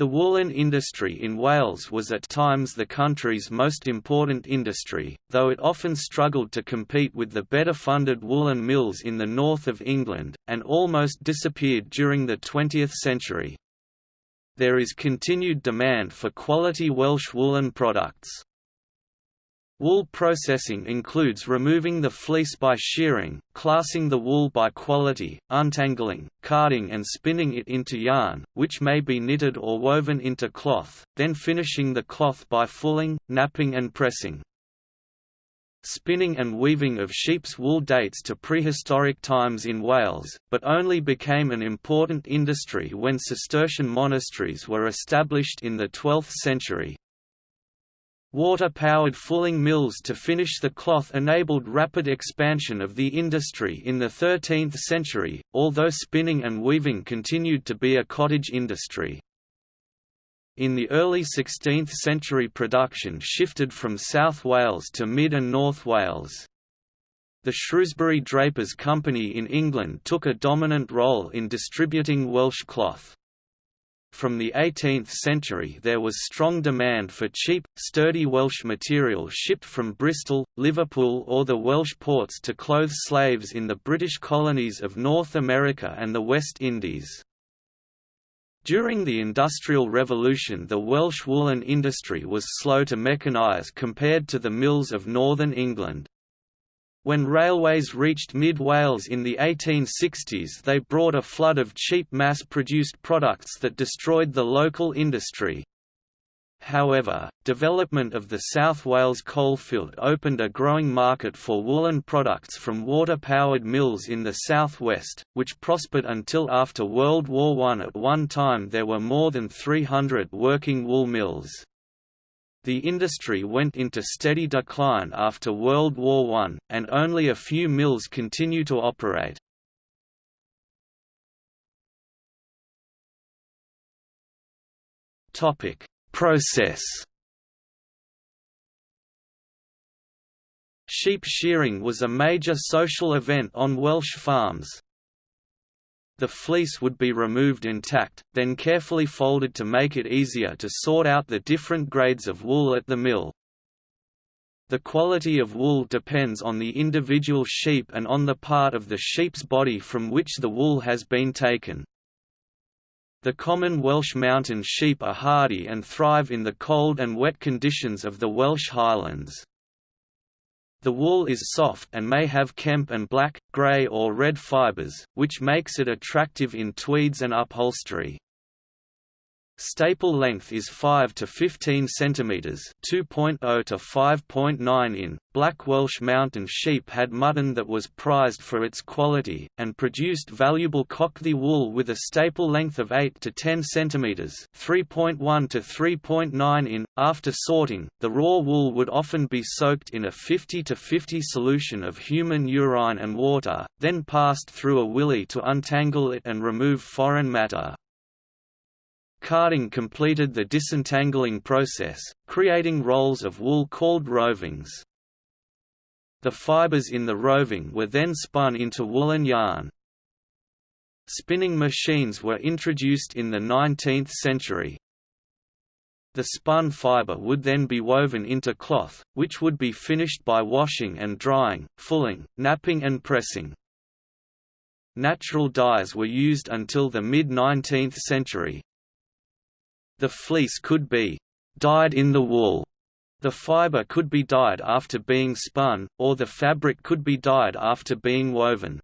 The woolen industry in Wales was at times the country's most important industry, though it often struggled to compete with the better-funded woolen mills in the north of England, and almost disappeared during the 20th century. There is continued demand for quality Welsh woolen products. Wool processing includes removing the fleece by shearing, classing the wool by quality, untangling, carding and spinning it into yarn, which may be knitted or woven into cloth, then finishing the cloth by fulling, napping and pressing. Spinning and weaving of sheep's wool dates to prehistoric times in Wales, but only became an important industry when Cistercian monasteries were established in the 12th century, Water-powered fulling mills to finish the cloth enabled rapid expansion of the industry in the 13th century, although spinning and weaving continued to be a cottage industry. In the early 16th century production shifted from South Wales to Mid and North Wales. The Shrewsbury Drapers Company in England took a dominant role in distributing Welsh cloth. From the 18th century there was strong demand for cheap, sturdy Welsh material shipped from Bristol, Liverpool or the Welsh ports to clothe slaves in the British colonies of North America and the West Indies. During the Industrial Revolution the Welsh woolen industry was slow to mechanise compared to the mills of northern England. When railways reached mid-Wales in the 1860s they brought a flood of cheap mass-produced products that destroyed the local industry. However, development of the South Wales coalfield opened a growing market for woolen products from water-powered mills in the southwest, which prospered until after World War I. At one time there were more than 300 working wool mills. The industry went into steady decline after World War I, and only a few mills continue to operate. Process Sheep shearing was a major social event on Welsh farms, the fleece would be removed intact, then carefully folded to make it easier to sort out the different grades of wool at the mill. The quality of wool depends on the individual sheep and on the part of the sheep's body from which the wool has been taken. The common Welsh mountain sheep are hardy and thrive in the cold and wet conditions of the Welsh Highlands. The wool is soft and may have kemp and black, grey or red fibres, which makes it attractive in tweeds and upholstery. Staple length is 5 to 15 cm 2.0 to 5.9 in. Black Welsh mountain sheep had mutton that was prized for its quality, and produced valuable cochddu wool with a staple length of 8 to 10 cm 3.1 to 3.9 in. After sorting, the raw wool would often be soaked in a 50 to 50 solution of human urine and water, then passed through a willy to untangle it and remove foreign matter. Carding completed the disentangling process, creating rolls of wool called rovings. The fibers in the roving were then spun into woolen yarn. Spinning machines were introduced in the 19th century. The spun fiber would then be woven into cloth, which would be finished by washing and drying, fulling, napping and pressing. Natural dyes were used until the mid-19th century, the fleece could be dyed in the wool. The fiber could be dyed after being spun, or the fabric could be dyed after being woven.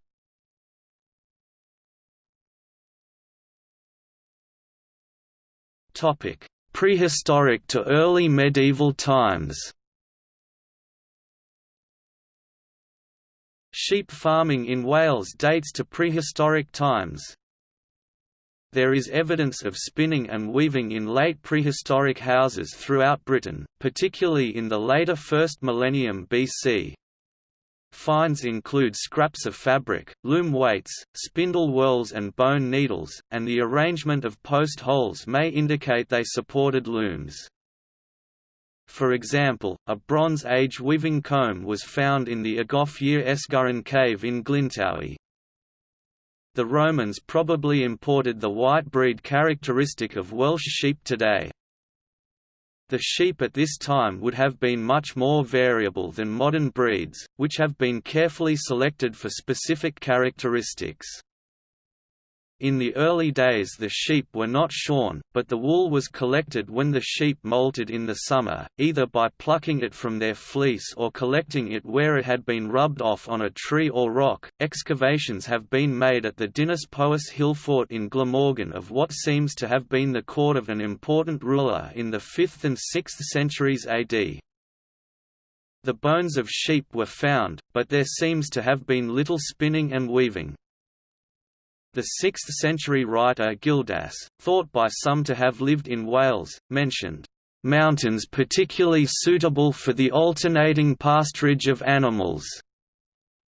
Prehistoric to early medieval times Sheep farming in Wales dates to prehistoric times, there is evidence of spinning and weaving in late prehistoric houses throughout Britain, particularly in the later first millennium BC. Finds include scraps of fabric, loom weights, spindle whorls and bone needles, and the arrangement of post holes may indicate they supported looms. For example, a Bronze Age weaving comb was found in the Ogof yr Esgyrn cave in Glyntawe. The Romans probably imported the white breed characteristic of Welsh sheep today. The sheep at this time would have been much more variable than modern breeds, which have been carefully selected for specific characteristics. In the early days the sheep were not shorn, but the wool was collected when the sheep molted in the summer, either by plucking it from their fleece or collecting it where it had been rubbed off on a tree or rock. Excavations have been made at the Dinas Powys Hill Fort in Glamorgan of what seems to have been the court of an important ruler in the 5th and 6th centuries AD. The bones of sheep were found, but there seems to have been little spinning and weaving. The 6th-century writer Gildas, thought by some to have lived in Wales, mentioned, "...mountains particularly suitable for the alternating pasturage of animals."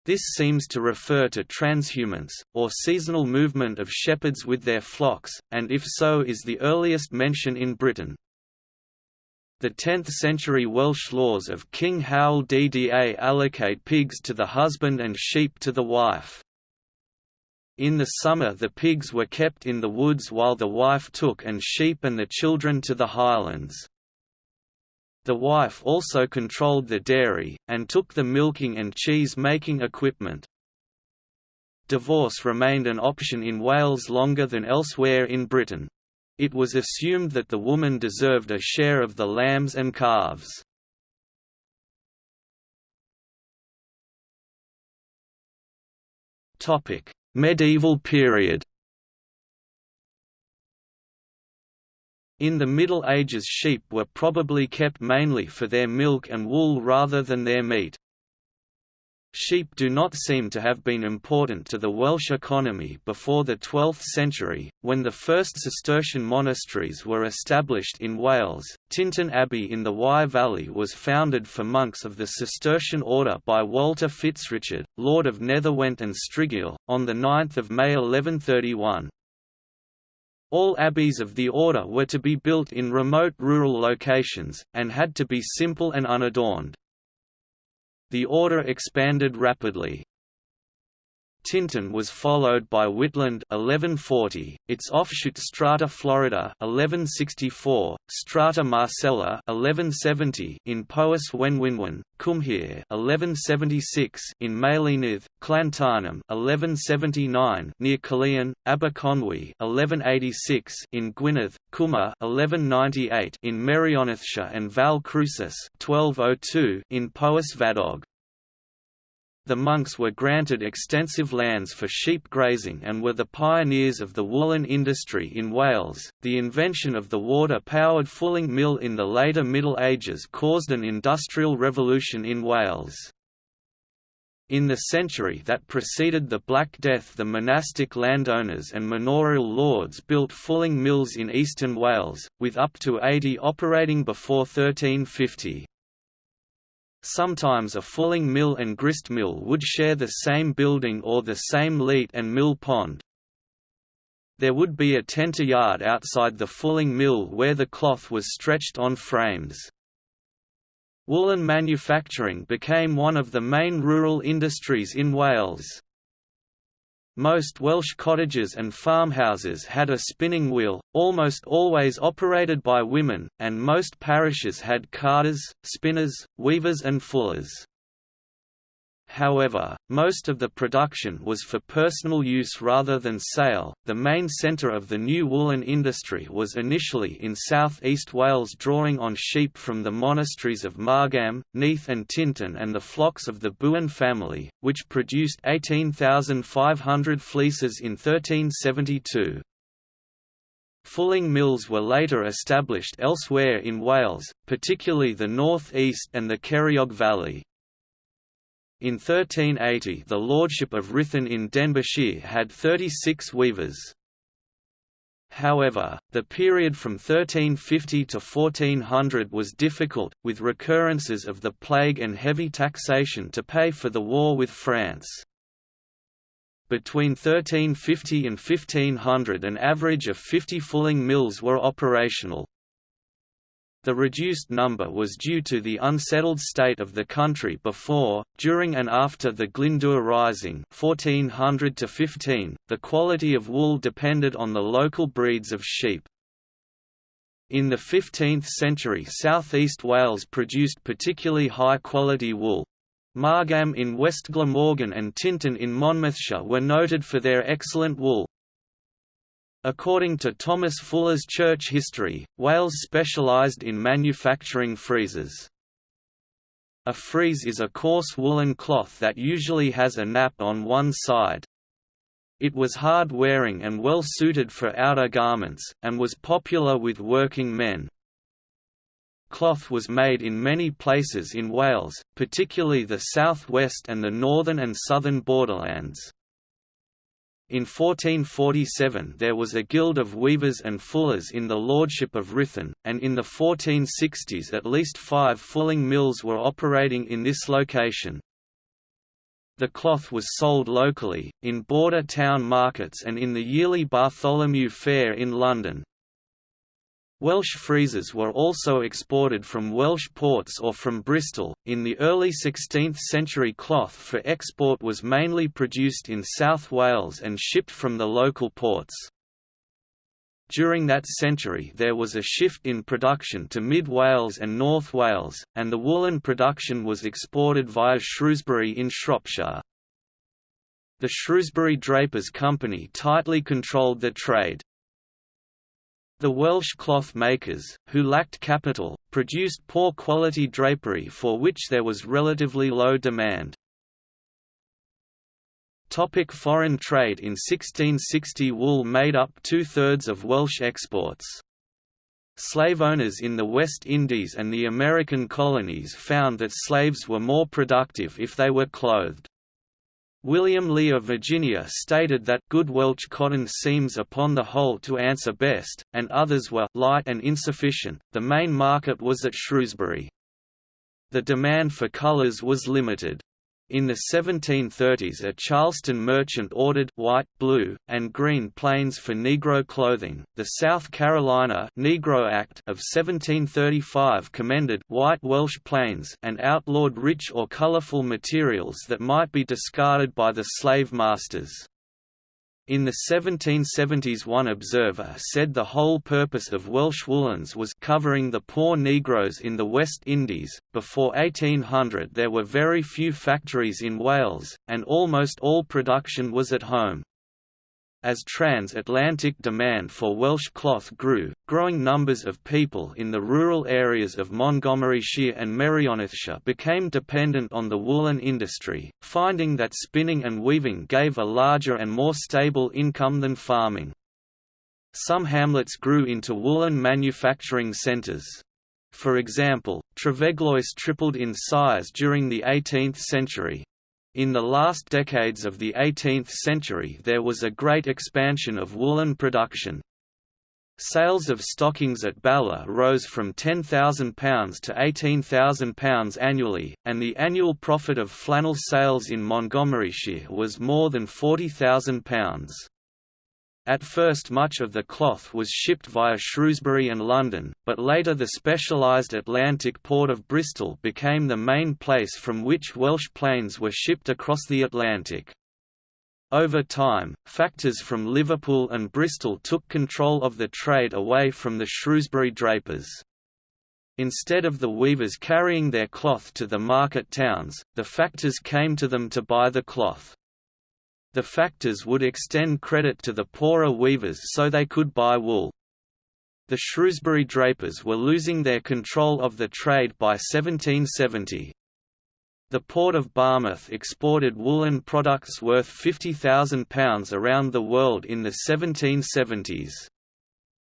This seems to refer to transhumance, or seasonal movement of shepherds with their flocks, and if so is the earliest mention in Britain. The 10th-century Welsh laws of King Hywel Dda allocate pigs to the husband and sheep to the wife. In the summer the pigs were kept in the woods while the wife took and sheep and the children to the highlands. The wife also controlled the dairy, and took the milking and cheese-making equipment. Divorce remained an option in Wales longer than elsewhere in Britain. It was assumed that the woman deserved a share of the lambs and calves. Topic: Medieval period In the Middle Ages sheep were probably kept mainly for their milk and wool rather than their meat. Sheep do not seem to have been important to the Welsh economy before the 12th century, when the first Cistercian monasteries were established in Wales. Tintern Abbey in the Wye Valley was founded for monks of the Cistercian order by Walter Fitzrichard, Lord of Netherwent and Striguil, on 9 May 1131. All abbeys of the order were to be built in remote rural locations, and had to be simple and unadorned. The order expanded rapidly. Tintern was followed by Whitland 1140, its offshoot Strata Florida 1164, Strata Marcella 1170 in Powys Wenwynwen, Cwmhir 1176 in Maelienydd, Llantarnam 1179 near Caerleon, Aberconwy 1186 in Gwynedd, Cymer 1198 in Merionethshire and Valle Crucis 1202 in Powys Fadog. The monks were granted extensive lands for sheep grazing and were the pioneers of the woolen industry in Wales. The invention of the water powered fulling mill in the later Middle Ages caused an industrial revolution in Wales. In the century that preceded the Black Death the monastic landowners and manorial lords built fulling mills in eastern Wales, with up to 80 operating before 1350. Sometimes a fulling mill and grist mill would share the same building or the same leat and mill pond. There would be a tenter yard outside the fulling mill where the cloth was stretched on frames. Woolen manufacturing became one of the main rural industries in Wales. Most Welsh cottages and farmhouses had a spinning wheel, almost always operated by women, and most parishes had carders, spinners, weavers and fullers. However, most of the production was for personal use rather than sale. The main centre of the new woolen industry was initially in south east Wales, drawing on sheep from the monasteries of Margam, Neath, and Tintern and the flocks of the Bohun family, which produced 18,500 fleeces in 1372. Fulling mills were later established elsewhere in Wales, particularly the north east and the Ceiriog Valley. In 1380 the lordship of Rhuthun in Denbighshire had 36 weavers. However, the period from 1350 to 1400 was difficult, with recurrences of the plague and heavy taxation to pay for the war with France. Between 1350 and 1500 an average of 50 fulling mills were operational. The reduced number was due to the unsettled state of the country before, during and after the Glyndŵr Rising 1400 to -15, the quality of wool depended on the local breeds of sheep. In the 15th century southeast Wales produced particularly high-quality wool. Margam in West Glamorgan and Tintern in Monmouthshire were noted for their excellent wool. According to Thomas Fuller's Church History, Wales specialised in manufacturing friezes. A frieze is a coarse woolen cloth that usually has a nap on one side. It was hard-wearing and well suited for outer garments, and was popular with working men. Cloth was made in many places in Wales, particularly the south west and the northern and southern borderlands. In 1447 there was a guild of weavers and fullers in the lordship of Ruthin, and in the 1460s at least five fulling mills were operating in this location. The cloth was sold locally, in border town markets and in the yearly Bartholomew Fair in London. Welsh friezes were also exported from Welsh ports or from Bristol. In the early 16th century, cloth for export was mainly produced in South Wales and shipped from the local ports. During that century there was a shift in production to Mid Wales and North Wales, and the woolen production was exported via Shrewsbury in Shropshire. The Shrewsbury Drapers Company tightly controlled the trade. The Welsh cloth makers, who lacked capital, produced poor quality drapery for which there was relatively low demand. Topic foreign trade In 1660 wool made up two-thirds of Welsh exports. Slave owners in the West Indies and the American colonies found that slaves were more productive if they were clothed. William Lee of Virginia stated that good Welsh cotton seems upon the whole to answer best, and others were light and insufficient. The main market was at Shrewsbury. The demand for colours was limited. In the 1730s a Charleston merchant ordered white, blue, and green plains for Negro clothing. The South Carolina Negro Act of 1735 commended white Welsh plains and outlawed rich or colorful materials that might be discarded by the slave masters. In the 1770s one observer said the whole purpose of Welsh woolens was covering the poor Negroes in the West Indies. Before 1800 there were very few factories in Wales, and almost all production was at home. As transatlantic demand for Welsh cloth grew, growing numbers of people in the rural areas of Montgomeryshire and Merionethshire became dependent on the woolen industry, finding that spinning and weaving gave a larger and more stable income than farming. Some hamlets grew into woolen manufacturing centres. For example, Trefeglwys tripled in size during the 18th century, in the last decades of the 18th century there was a great expansion of woolen production. Sales of stockings at Bala rose from £10,000 to £18,000 annually, and the annual profit of flannel sales in Montgomeryshire was more than £40,000. At first much of the cloth was shipped via Shrewsbury and London, but later the specialised Atlantic port of Bristol became the main place from which Welsh plains were shipped across the Atlantic. Over time, factors from Liverpool and Bristol took control of the trade away from the Shrewsbury drapers. Instead of the weavers carrying their cloth to the market towns, the factors came to them to buy the cloth. The factors would extend credit to the poorer weavers so they could buy wool. The Shrewsbury drapers were losing their control of the trade by 1770. The port of Barmouth exported woolen products worth £50,000 around the world in the 1770s.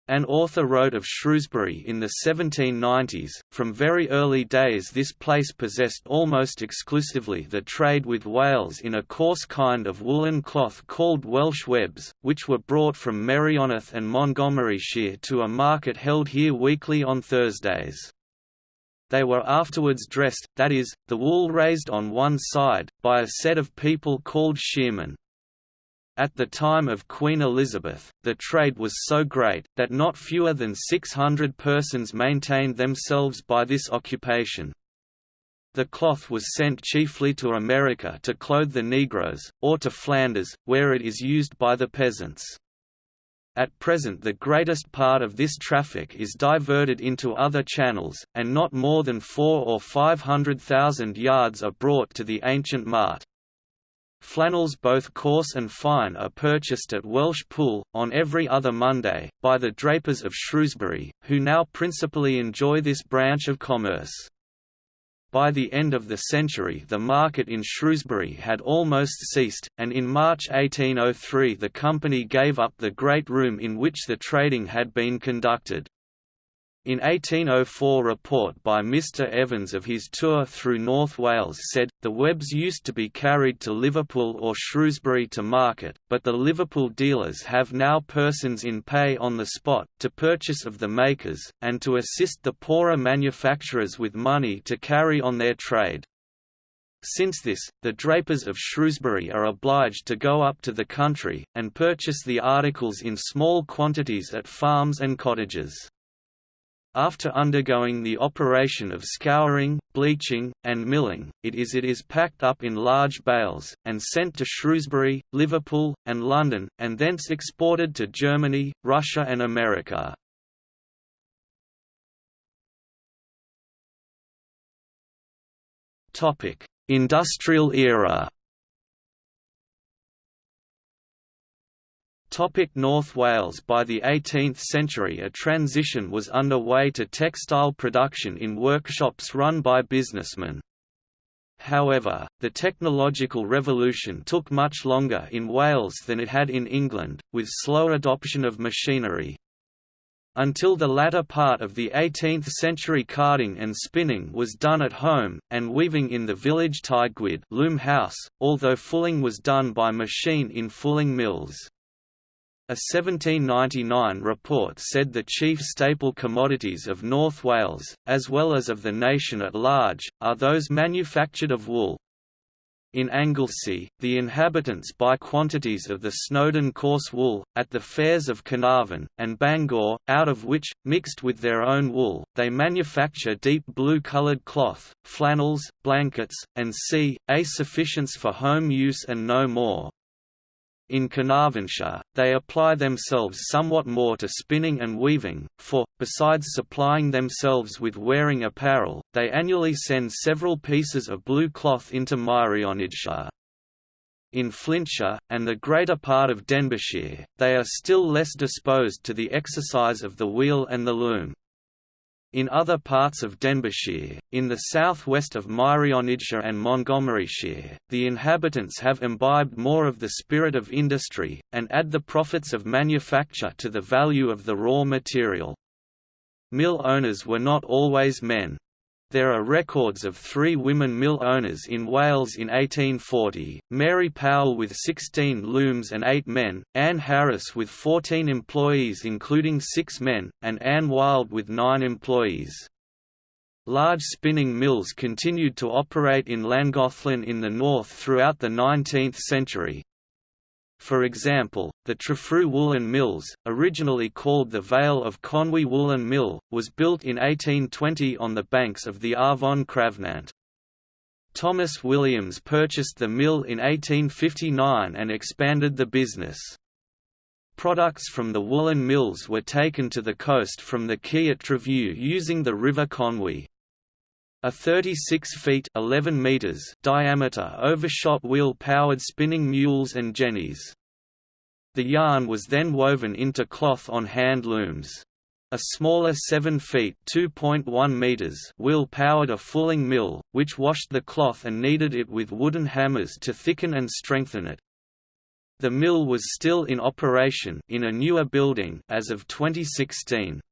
An author wrote of Shrewsbury in the 1790s, from very early days this place possessed almost exclusively the trade with Wales in a coarse kind of woolen cloth called Welsh webs, which were brought from Merioneth and Montgomeryshire to a market held here weekly on Thursdays. They were afterwards dressed, that is, the wool raised on one side, by a set of people called shearmen. At the time of Queen Elizabeth, the trade was so great, that not fewer than 600 persons maintained themselves by this occupation. The cloth was sent chiefly to America to clothe the Negroes, or to Flanders, where it is used by the peasants. At present the greatest part of this traffic is diverted into other channels, and not more than four or five hundred thousand yards are brought to the ancient mart. Flannels both coarse and fine are purchased at Welsh Pool, on every other Monday, by the drapers of Shrewsbury, who now principally enjoy this branch of commerce. By the end of the century the market in Shrewsbury had almost ceased, and in March 1803 the company gave up the great room in which the trading had been conducted. In 1804 report by Mr Evans of his tour through North Wales said, the webs used to be carried to Liverpool or Shrewsbury to market, but the Liverpool dealers have now persons in pay on the spot, to purchase of the makers, and to assist the poorer manufacturers with money to carry on their trade. Since this, the drapers of Shrewsbury are obliged to go up to the country, and purchase the articles in small quantities at farms and cottages. After undergoing the operation of scouring, bleaching, and milling, it is it is packed up in large bales, and sent to Shrewsbury, Liverpool, and London, and thence exported to Germany, Russia and America. Industrial era North Wales By the 18th century a transition was underway to textile production in workshops run by businessmen. However, the technological revolution took much longer in Wales than it had in England, with slow adoption of machinery. Until the latter part of the 18th century carding and spinning was done at home, and weaving in the village tŷ gwŷdd loom house, although fulling was done by machine in fulling mills. A 1799 report said the chief staple commodities of North Wales, as well as of the nation at large, are those manufactured of wool. In Anglesey, the inhabitants buy quantities of the Snowdon coarse wool, at the fairs of Carnarvon, and Bangor, out of which, mixed with their own wool, they manufacture deep blue-coloured cloth, flannels, blankets, and c.a sufficients for home use and no more. In Carnarvonshire, they apply themselves somewhat more to spinning and weaving, for, besides supplying themselves with wearing apparel, they annually send several pieces of blue cloth into Merionethshire. In Flintshire, and the greater part of Denbighshire, they are still less disposed to the exercise of the wheel and the loom. In other parts of Denbighshire, in the southwest of Merionethshire and Montgomeryshire, the inhabitants have imbibed more of the spirit of industry, and add the profits of manufacture to the value of the raw material. Mill owners were not always men. There are records of three women mill owners in Wales in 1840, Mary Powell with 16 looms and 8 men, Anne Harris with 14 employees including 6 men, and Anne Wild with 9 employees. Large spinning mills continued to operate in Llangollen in the north throughout the 19th century, for example, the Trefriw Woolen Mills, originally called the Vale of Conwy Woolen Mill, was built in 1820 on the banks of the Afon Crafnant. Thomas Williams purchased the mill in 1859 and expanded the business. Products from the woolen mills were taken to the coast from the quay at using the River Conwy. A 36 feet 11 meters diameter overshot wheel-powered spinning mules and jennies. The yarn was then woven into cloth on hand looms. A smaller 7 feet (2.1 meters) wheel powered a fulling mill, which washed the cloth and kneaded it with wooden hammers to thicken and strengthen it. The mill was still in operation in a newer building as of 2016.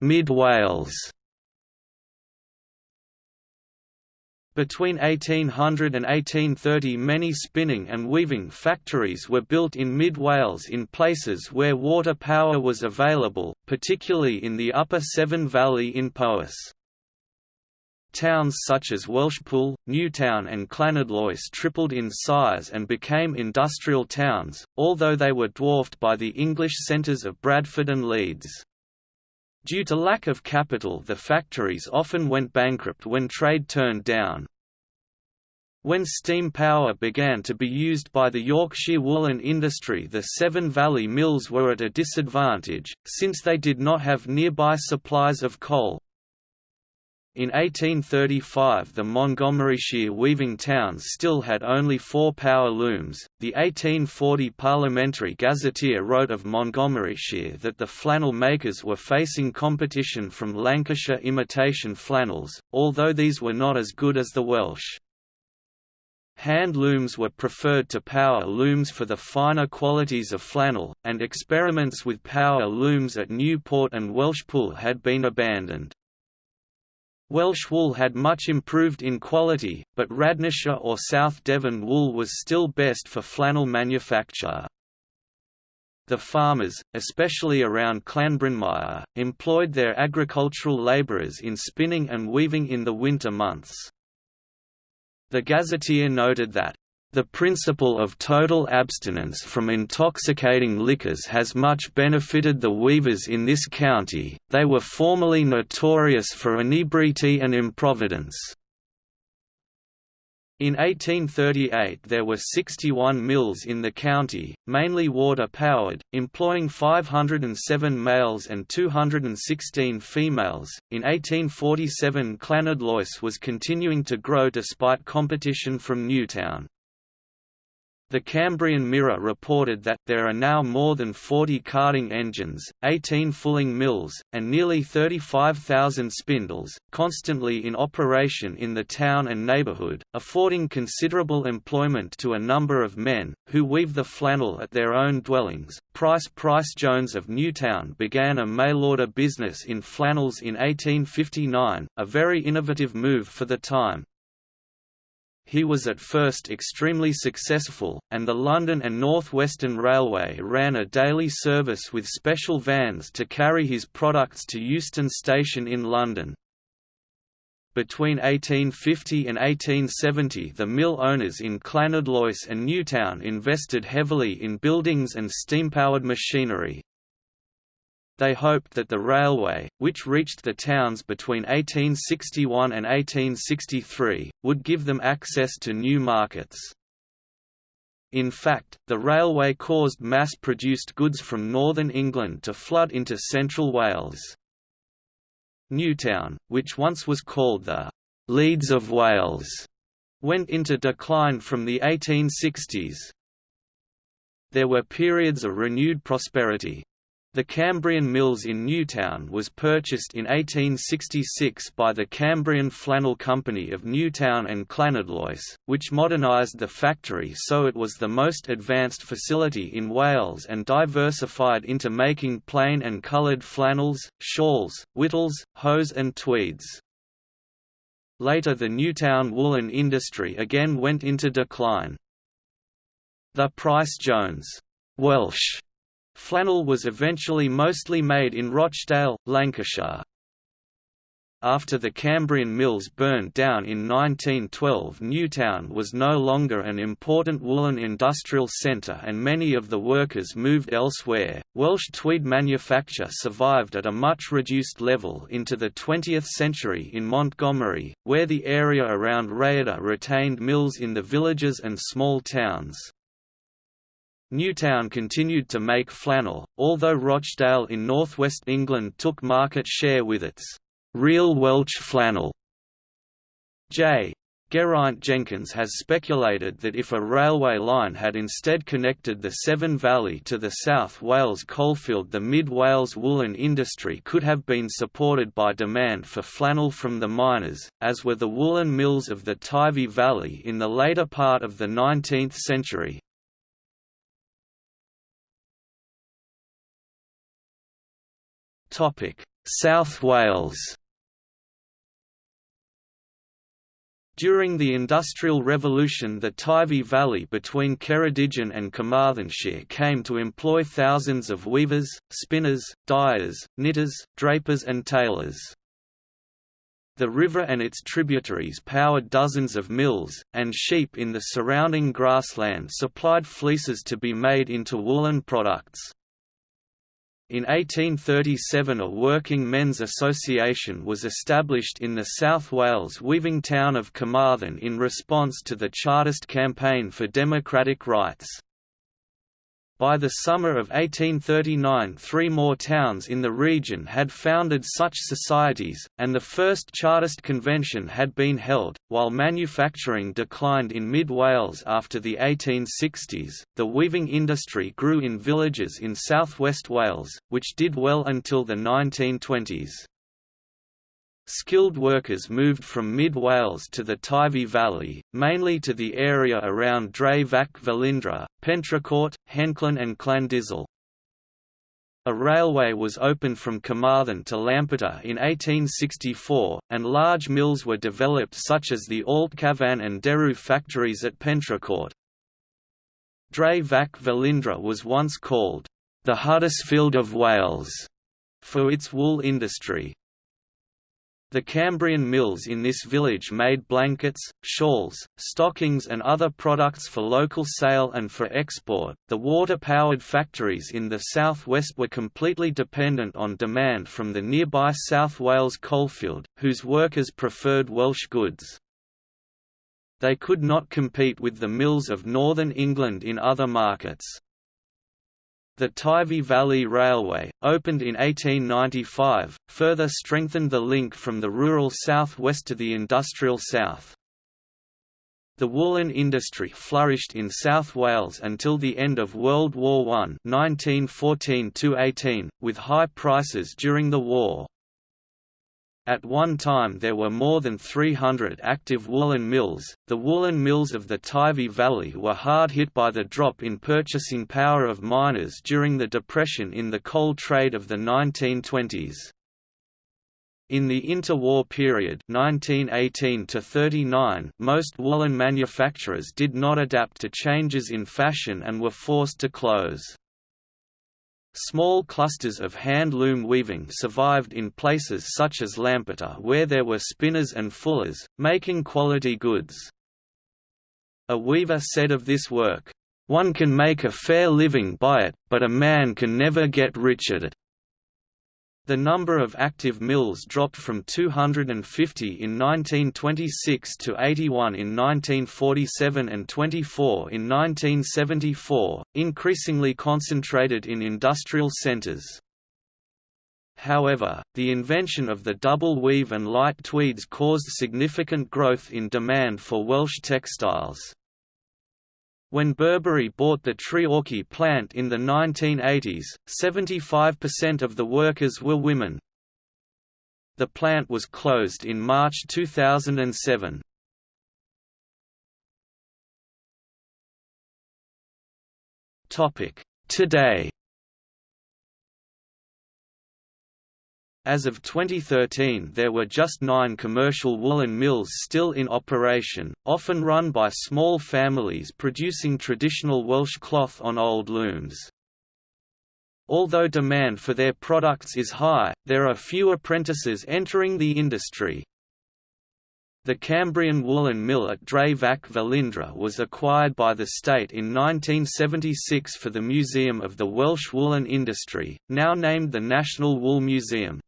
Mid Wales Between 1800 and 1830 many spinning and weaving factories were built in Mid Wales in places where water power was available, particularly in the upper Severn Valley in Powys. towns such as Welshpool, Newtown and Llanidloes tripled in size and became industrial towns, although they were dwarfed by the English centres of Bradford and Leeds. Due to lack of capital the factories often went bankrupt when trade turned down. When steam power began to be used by the Yorkshire woolen industry the Severn Valley mills were at a disadvantage, since they did not have nearby supplies of coal. In 1835 the Montgomeryshire weaving towns still had only four power looms. The 1840 Parliamentary Gazetteer wrote of Montgomeryshire that the flannel makers were facing competition from Lancashire imitation flannels, although these were not as good as the Welsh. Hand looms were preferred to power looms for the finer qualities of flannel, and experiments with power looms at Newport and Welshpool had been abandoned. Welsh wool had much improved in quality, but Radnorshire or South Devon wool was still best for flannel manufacture. The farmers, especially around Llanbrynmair, employed their agricultural labourers in spinning and weaving in the winter months. The Gazetteer noted that the principle of total abstinence from intoxicating liquors has much benefited the weavers in this county, they were formerly notorious for inebriety and improvidence. In 1838 there were 61 mills in the county, mainly water-powered, employing 507 males and 216 females. In 1847 Llanidloes was continuing to grow despite competition from Newtown. The Cambrian Mirror reported that, there are now more than 40 carding engines, 18 fulling mills, and nearly 35,000 spindles, constantly in operation in the town and neighbourhood, affording considerable employment to a number of men, who weave the flannel at their own dwellings. Pryce Pryce-Jones of Newtown began a mail-order business in flannels in 1859, a very innovative move for the time. He was at first extremely successful, and the London and North Western Railway ran a daily service with special vans to carry his products to Euston Station in London. Between 1850 and 1870 the mill owners in Llanidloes and Newtown invested heavily in buildings and steam-powered machinery, they hoped that the railway, which reached the towns between 1861 and 1863, would give them access to new markets. In fact, the railway caused mass-produced goods from northern England to flood into central Wales. Newtown, which once was called the Leeds of Wales, went into decline from the 1860s. There were periods of renewed prosperity, the Cambrian Mills in Newtown was purchased in 1866 by the Cambrian Flannel Company of Newtown and Llanidloes, which modernised the factory so it was the most advanced facility in Wales and diversified into making plain and coloured flannels, shawls, whittles, hose and tweeds. Later the Newtown woolen industry again went into decline. The Pryce-Jones Welsh Flannel was eventually mostly made in Rochdale, Lancashire. After the Cambrian mills burned down in 1912 Newtown was no longer an important woolen industrial centre and many of the workers moved elsewhere. Welsh tweed manufacture survived at a much reduced level into the 20th century in Montgomery, where the area around Rhayader retained mills in the villages and small towns. Newtown continued to make flannel, although Rochdale in northwest England took market share with its real Welsh flannel. J. Geraint Jenkins has speculated that if a railway line had instead connected the Severn Valley to the South Wales coalfield the Mid Wales woolen industry could have been supported by demand for flannel from the miners, as were the woolen mills of the Teifi Valley in the later part of the 19th century. South Wales During the Industrial Revolution the Teifi Valley between Ceredigion and Carmarthenshire came to employ thousands of weavers, spinners, dyers, knitters, drapers and tailors. The river and its tributaries powered dozens of mills, and sheep in the surrounding grassland supplied fleeces to be made into woolen products. In 1837 a working men's association was established in the South Wales weaving town of Carmarthen in response to the Chartist campaign for democratic rights. By the summer of 1839 three more towns in the region had founded such societies, and the first Chartist convention had been held. While manufacturing declined in mid Wales after the 1860s, the weaving industry grew in villages in southwest Wales, which did well until the 1920s. Skilled workers moved from mid-Wales to the Teifi Valley, mainly to the area around Dre Fach Felindre, Pentrecourt, Henllan and Llandyssil. A railway was opened from Carmarthen to Lampeter in 1864, and large mills were developed such as the Alltcafan and Derw factories at Pentrecourt. Dre Fach Felindre was once called, the Huddersfield of Wales, for its wool industry. The Cambrian mills in this village made blankets, shawls, stockings, and other products for local sale and for export. The water powered factories in the southwest were completely dependent on demand from the nearby South Wales coalfield, whose workers preferred Welsh goods. They could not compete with the mills of northern England in other markets. The Teifi Valley Railway, opened in 1895, further strengthened the link from the rural south-west to the industrial south. The woolen industry flourished in South Wales until the end of World War I 1914 with high prices during the war. At one time there were more than 300 active woolen mills. The woolen mills of the Teifi Valley were hard hit by the drop in purchasing power of miners during the depression in the coal trade of the 1920s. In the interwar period 1918 39, most woolen manufacturers did not adapt to changes in fashion and were forced to close. Small clusters of hand-loom weaving survived in places such as Lampeter where there were spinners and fullers, making quality goods. A weaver said of this work, "...one can make a fair living by it, but a man can never get rich at it." The number of active mills dropped from 250 in 1926 to 81 in 1947 and 24 in 1974, increasingly concentrated in industrial centres. However, the invention of the double weave and light tweeds caused significant growth in demand for Welsh textiles. When Burberry bought the Treorchy plant in the 1980s, 75% of the workers were women. The plant was closed in March 2007. Today As of 2013 there were just nine commercial woolen mills still in operation, often run by small families producing traditional Welsh cloth on old looms. Although demand for their products is high, there are few apprentices entering the industry. The Cambrian woolen mill at Dre Fach Felindre was acquired by the state in 1976 for the Museum of the Welsh Woolen Industry, now named the National Wool Museum.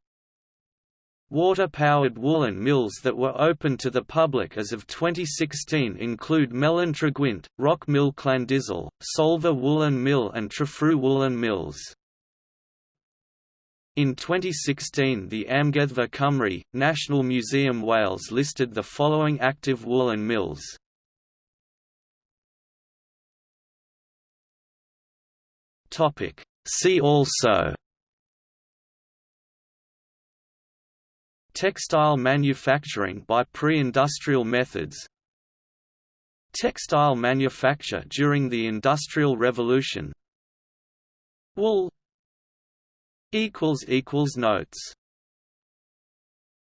Water-powered woolen mills that were open to the public as of 2016 include Melon Gwent, Rock Mill Llandyssil, Solva Woolen Mill and Trefriw Woolen Mills. In 2016 the Amgueddfa Cymru, National Museum Wales listed the following active woolen mills. See also Textile manufacturing by pre-industrial methods. Textile manufacture during the Industrial Revolution. Wool. Notes